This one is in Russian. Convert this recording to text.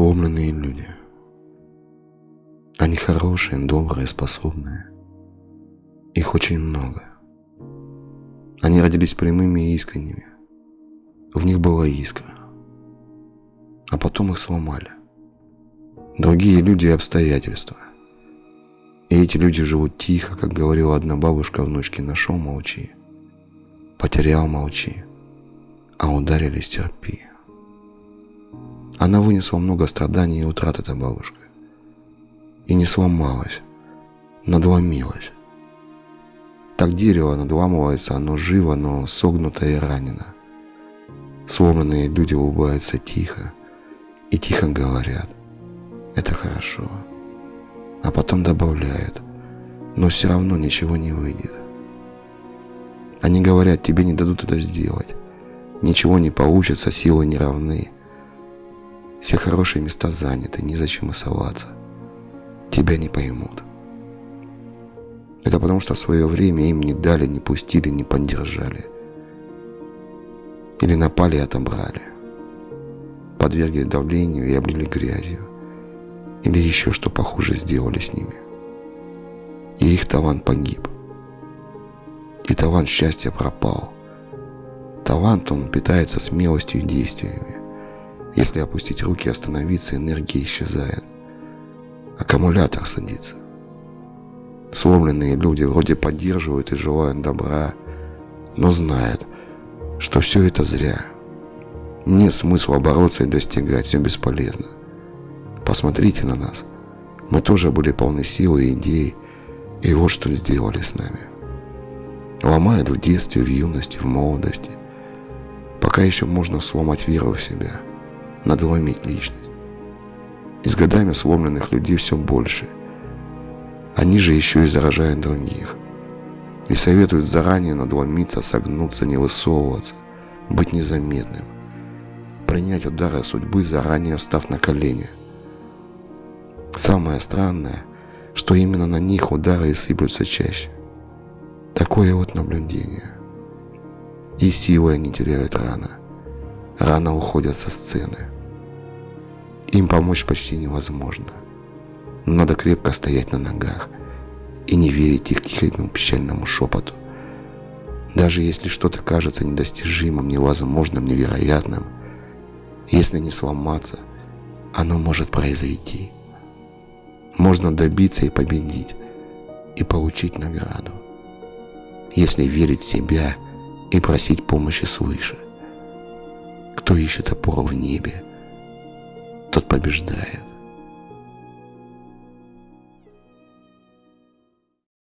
сломленные люди. Они хорошие, добрые, способные. Их очень много. Они родились прямыми и искренними. В них была искра. А потом их сломали. Другие люди и обстоятельства. И эти люди живут тихо, как говорила одна бабушка внучке, нашел молчи. Потерял молчи. А ударили стерпи. Она вынесла много страданий и утрат, эта бабушка. И не сломалась, надломилась. Так дерево надламывается, оно живо, но согнуто и ранено. Сломанные люди улыбаются тихо и тихо говорят «Это хорошо». А потом добавляют «Но все равно ничего не выйдет». Они говорят «Тебе не дадут это сделать». Ничего не получится, силы не равны. Все хорошие места заняты, незачем и соваться. Тебя не поймут. Это потому, что в свое время им не дали, не пустили, не поддержали. Или напали и отобрали. Подвергли давлению и облили грязью. Или еще что похуже сделали с ними. И их талант погиб. И талант счастья пропал. Талант, он питается смелостью и действиями. Если опустить руки и остановиться, энергия исчезает. Аккумулятор садится. Сломленные люди вроде поддерживают и желают добра, но знают, что все это зря. Нет смысла бороться и достигать, все бесполезно. Посмотрите на нас. Мы тоже были полны силы и идей, и вот что сделали с нами. Ломают в детстве, в юности, в молодости. Пока еще можно сломать веру в себя – надломить личность. И с годами сломленных людей все больше. Они же еще и заражают других. И советуют заранее надломиться, согнуться, не высовываться, быть незаметным. Принять удары судьбы, заранее встав на колени. Самое странное, что именно на них удары и сыплются чаще. Такое вот наблюдение. И силы они теряют рано. Рано уходят со сцены. Им помочь почти невозможно. Надо крепко стоять на ногах и не верить их тихому печальному шепоту. Даже если что-то кажется недостижимым, невозможным, невероятным, если не сломаться, оно может произойти. Можно добиться и победить, и получить награду. Если верить в себя и просить помощи свыше. Кто ищет опору в небе, тот побеждает.